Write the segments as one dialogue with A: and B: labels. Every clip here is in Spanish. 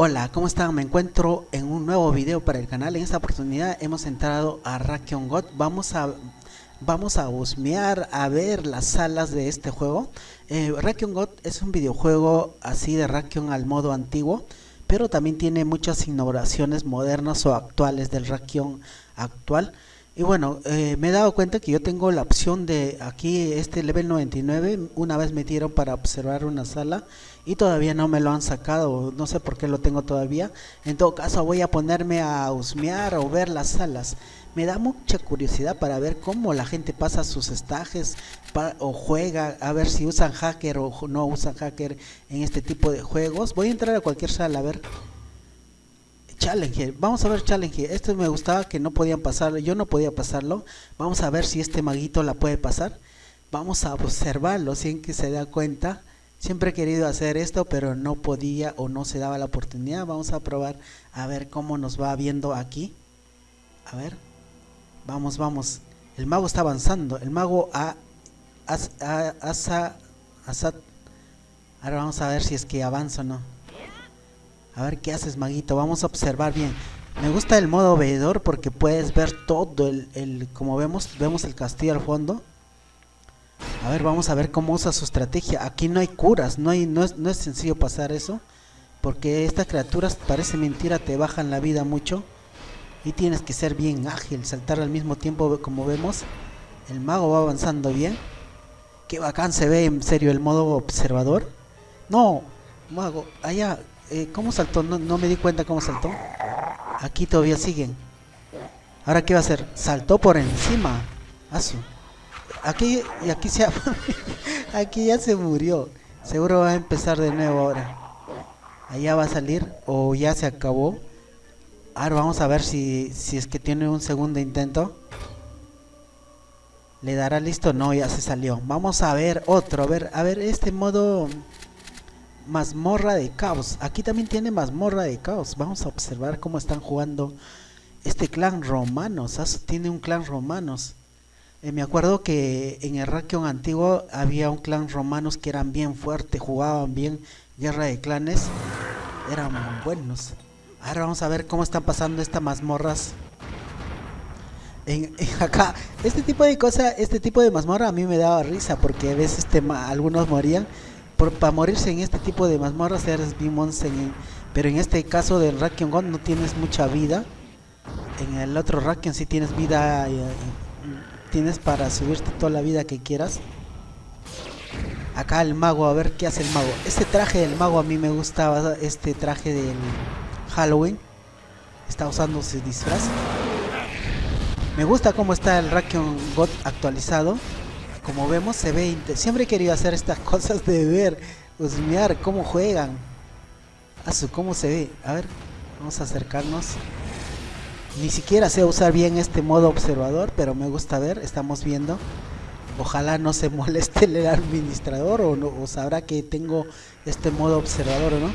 A: Hola, ¿cómo están? Me encuentro en un nuevo video para el canal. En esta oportunidad hemos entrado a Rakion God. Vamos a, vamos a husmear, a ver las salas de este juego. Eh, Rakion God es un videojuego así de Rakion al modo antiguo, pero también tiene muchas innovaciones modernas o actuales del Rakion actual. Y bueno, eh, me he dado cuenta que yo tengo la opción de aquí este level 99, una vez metieron para observar una sala y todavía no me lo han sacado, no sé por qué lo tengo todavía. En todo caso voy a ponerme a husmear o ver las salas. Me da mucha curiosidad para ver cómo la gente pasa sus estajes o juega, a ver si usan hacker o no usan hacker en este tipo de juegos. Voy a entrar a cualquier sala a ver Challenger, vamos a ver Challenger, esto me gustaba que no podían pasarlo, yo no podía pasarlo, vamos a ver si este maguito la puede pasar, vamos a observarlo sin que se da cuenta, siempre he querido hacer esto pero no podía o no se daba la oportunidad, vamos a probar a ver cómo nos va viendo aquí, a ver, vamos, vamos, el mago está avanzando, el mago a, asa, ahora vamos a ver si es que avanza o no. A ver qué haces, maguito. Vamos a observar bien. Me gusta el modo veedor porque puedes ver todo el, como vemos, vemos el castillo al fondo. A ver, vamos a ver cómo usa su estrategia. Aquí no hay curas, no es, no es sencillo pasar eso, porque estas criaturas parece mentira te bajan la vida mucho y tienes que ser bien ágil, saltar al mismo tiempo como vemos. El mago va avanzando bien. Qué bacán se ve en serio el modo observador. No, mago, allá eh, ¿Cómo saltó? No, me di cuenta cómo saltó. Aquí todavía siguen. Ahora qué va a hacer? Saltó por encima. Asu. Aquí aquí aquí ya se murió. Seguro va a empezar de nuevo ahora. Allá va a salir o ya se acabó. Ahora vamos a ver si, si es que tiene un segundo intento. ¿Le dará listo? No, ya se salió. Vamos a ver otro. A ver, a ver este modo mazmorra de caos. Aquí también tiene mazmorra de caos. Vamos a observar cómo están jugando este clan romanos. Tiene un clan romanos. Eh, me acuerdo que en el Rakion antiguo había un clan romanos que eran bien fuertes, jugaban bien guerra de clanes. Eran buenos. Ahora vamos a ver cómo están pasando estas mazmorras. En, acá, este tipo de cosas, este tipo de mazmorra a mí me daba risa porque a veces algunos morían para morirse en este tipo de mazmorras eres bien pero en este caso del Rakion God no tienes mucha vida. En el otro Rakion sí tienes vida, eh, tienes para subirte toda la vida que quieras. Acá el mago, a ver qué hace el mago. Este traje del mago a mí me gustaba, este traje del Halloween. Está usando su disfraz. Me gusta cómo está el Rakion God actualizado como vemos se ve siempre he querido hacer estas cosas de ver husmear cómo juegan. A su cómo se ve. A ver vamos a acercarnos. Ni siquiera sé usar bien este modo observador pero me gusta ver estamos viendo. Ojalá no se moleste el administrador o, sabrá que tengo este modo observador no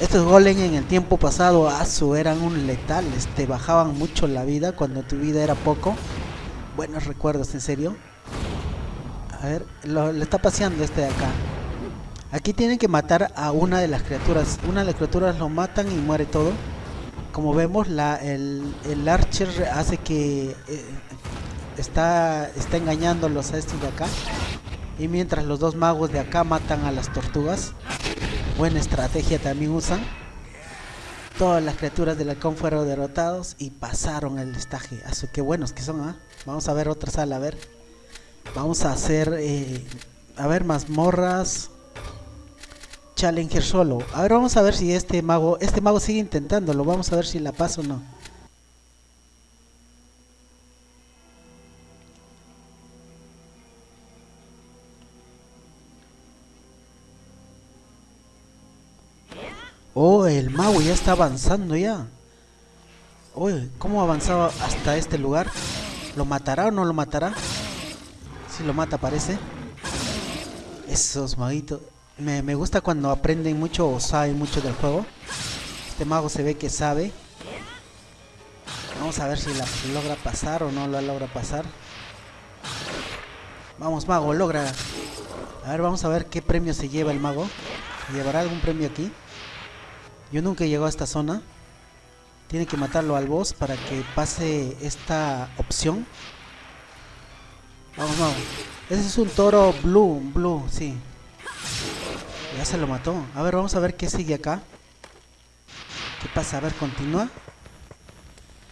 A: estos golem en el tiempo pasado a su eran un letal te bajaban mucho la vida cuando tu vida era poco. Buenos recuerdos en serio a ver, lo, está paseando este de acá. Aquí tienen que matar a una de las criaturas. Una de las criaturas lo matan y muere todo. Como vemos, el Archer hace que eh, está, está engañándolos a estos de acá. Y mientras los dos magos de acá matan a las tortugas. Buena estrategia también usan. Todas las criaturas del halcón fueron derrotados y pasaron el estaje. Así que buenos que son, ¿ah? Vamos a ver otra sala, a ver. Vamos a hacer, eh, a ver, mazmorras. Challenger solo. A ver, vamos a ver si este mago, este mago sigue intentándolo. Vamos a ver si la pasa o no. Oh, el mago ya está avanzando ya. Uy, ¿cómo avanzaba hasta este lugar? ¿Lo matará o no lo matará? Si lo mata parece. Esos maguitos. Me, me, gusta cuando aprenden mucho o saben mucho del juego. Este mago se ve que sabe. Vamos a ver si la logra pasar o no la logra pasar. Vamos mago, logra. A ver, vamos a ver qué premio se lleva el mago. ¿Llevará algún premio aquí? Yo nunca he llegado a esta zona. Tiene que matarlo al boss para que pase esta opción. Vamos, vamos. Ese es un toro blue, blue, sí. Ya se lo mató. A ver, vamos a ver qué sigue acá. ¿Qué pasa? A ver, continúa.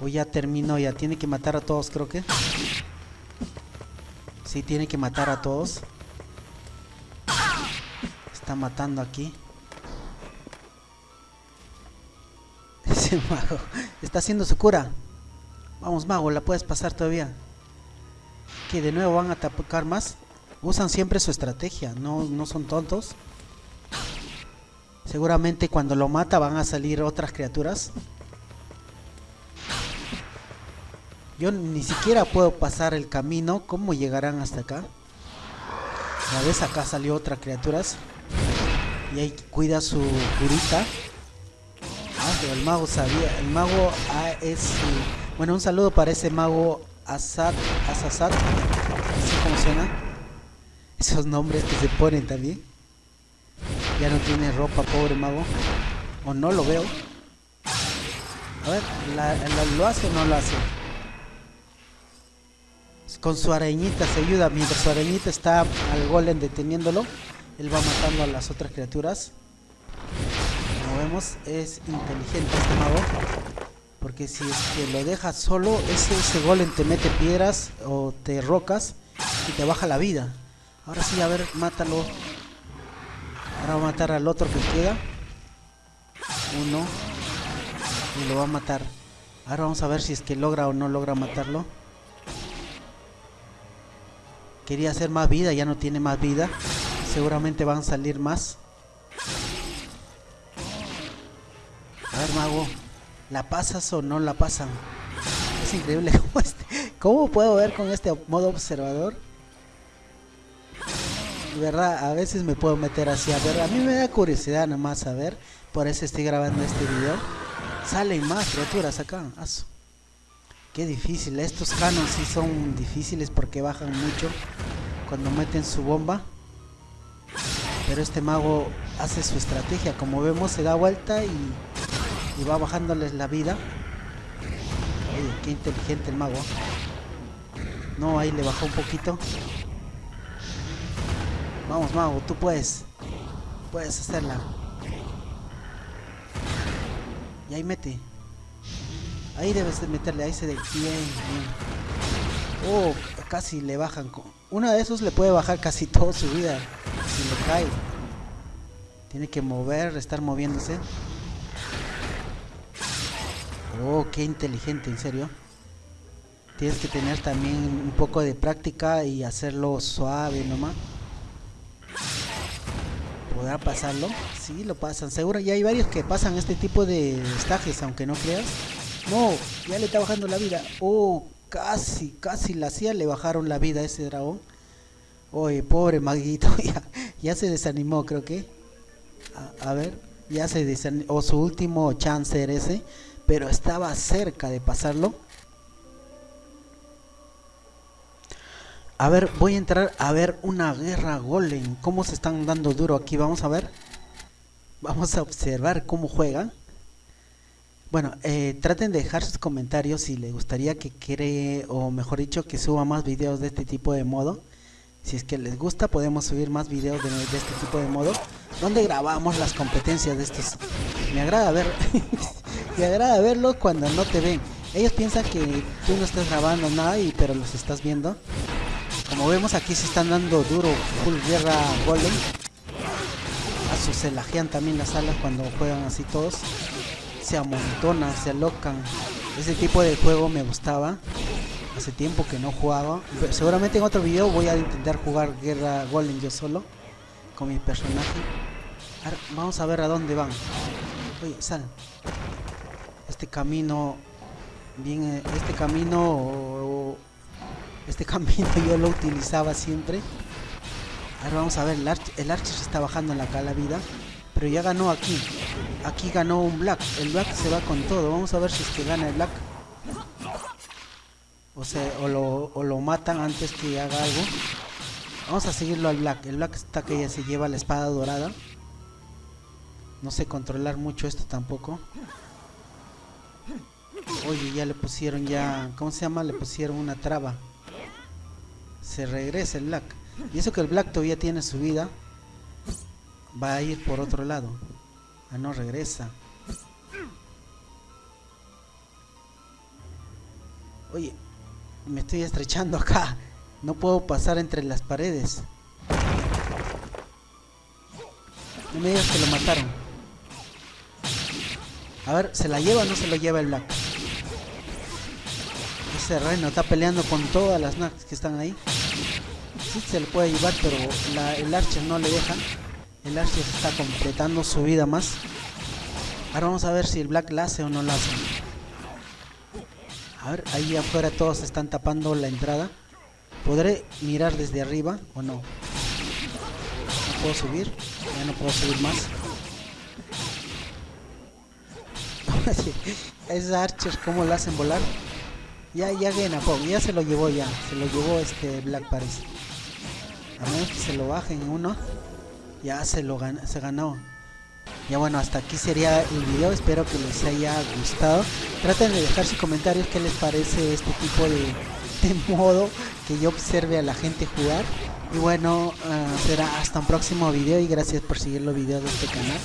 A: O ya terminó, ya tiene que matar a todos, creo que. Sí, tiene que matar a todos. Está matando aquí. Ese mago. Está haciendo su cura. Vamos, mago, la puedes pasar todavía. Que de nuevo van a atacar más. Usan siempre su estrategia, no, no son tontos. Seguramente cuando lo mata van a salir otras criaturas. Yo ni siquiera puedo pasar el camino. ¿Cómo llegarán hasta acá? A vez acá salió otra criaturas. Y ahí cuida su curita. Ah, pero el mago sabía. El mago A es... Bueno, un saludo para ese mago Asad. Asasad. Así como suena. Esos nombres que se ponen también. Ya no tiene ropa, pobre mago. O no lo veo. A ver, ¿lo hace o no lo hace? Con su arañita se ayuda. Mientras su arañita está al golem deteniéndolo, él va matando a las otras criaturas. Como vemos, es inteligente este mago. Porque si es que lo dejas solo, ese, ese golem te mete piedras o te rocas y te baja la vida. Ahora sí, a ver, mátalo. Ahora va a matar al otro que queda. Uno. Y lo va a matar. Ahora vamos a ver si es que logra o no logra matarlo. Quería hacer más vida, ya no tiene más vida. Seguramente van a salir más. A ver, mago. ¿La pasas o no la pasan? Es increíble cómo, este, cómo puedo ver con este modo observador verdad, a veces me puedo meter así a ver. A mí me da curiosidad nada más a ver. Por eso estoy grabando este video. Salen más criaturas acá. Qué difícil. Estos canos sí son difíciles porque bajan mucho cuando meten su bomba. Pero este mago hace su estrategia. Como vemos, se da vuelta y, y va bajándoles la vida. Oye, qué inteligente el mago. No, ahí le bajó un poquito. Vamos, mago, tú puedes. Puedes hacerla. Y ahí mete. Ahí debes de meterle, ahí se de bien, bien. Oh, casi le bajan. Uno de esos le puede bajar casi toda su vida. Si le cae. Tiene que mover, estar moviéndose. Oh, qué inteligente, en serio. Tienes que tener también un poco de práctica y hacerlo suave nomás. ¿Podrá pasarlo? Sí, lo pasan. Seguro ya hay varios que pasan este tipo de estajes, aunque no creas. No, ya le está bajando la vida. Oh, casi, casi la hacía, le bajaron la vida a ese dragón. Oye, pobre maguito, ya, se desanimó, creo que. A, ver, ya se desanimó. O su último chance era ese. Pero estaba cerca de pasarlo. A ver, voy a entrar a ver una guerra golem. Cómo se están dando duro aquí. Vamos a ver. Vamos a observar cómo juegan. Bueno, eh, traten de dejar sus comentarios si les gustaría que cree, o mejor dicho, que suba más videos de este tipo de modo. Si es que les gusta, podemos subir más videos de, este tipo de modo, donde grabamos las competencias de estos. Me agrada ver, me agrada verlos cuando no te ven. Ellos piensan que tú no estás grabando nada, y pero los estás viendo. Como vemos aquí se están dando duro full guerra golem. A su celajean también las alas cuando juegan así todos. Se amontonan, se alocan. Ese tipo de juego me gustaba. Hace tiempo que no jugaba. Seguramente en otro video voy a intentar jugar guerra golem yo solo. Con mi personaje. vamos a ver a dónde van. Oye, sal. Este camino... Bien, eh, este camino este camino yo lo utilizaba siempre. Ahora vamos a ver, el, Archer, el Archer está bajando en la cala vida. Pero ya ganó aquí. Aquí ganó un Black. El Black se va con todo. Vamos a ver si es que gana el Black. O sea, o lo, o lo matan antes que haga algo. Vamos a seguirlo al Black. El Black está que ya se lleva la espada dorada. No sé controlar mucho esto tampoco. Oye, ya le pusieron ya... ¿Cómo se llama? Le pusieron una traba. Se regresa el Black. Y eso que el Black todavía tiene su vida. Va a ir por otro lado. Ah, no, regresa. Oye, me estoy estrechando acá. No puedo pasar entre las paredes. No me digas que lo mataron. A ver, ¿se la lleva o no se lo lleva el Black? Ese reno está peleando con todas las Nax que están ahí. Sí se lo puede llevar, pero el Archer no le deja. El Archer está completando su vida más. Ahora vamos a ver si el Black la hace o no la hace. A ver, ahí afuera todos están tapando la entrada. ¿Podré mirar desde arriba o no? No puedo subir. Ya no puedo subir más. es Archer, ¿cómo lo hacen volar? Ya, ya gana, ya se lo llevó ya. Se lo llevó este Black Paris. A menos que se lo bajen uno. Ya se lo se ganó. Ya bueno, hasta aquí sería el video. Espero que les haya gustado. Traten de dejar sus comentarios qué les parece este tipo de, modo que yo observe a la gente jugar. Y bueno, uh, será hasta un próximo video y gracias por seguir los videos de este canal.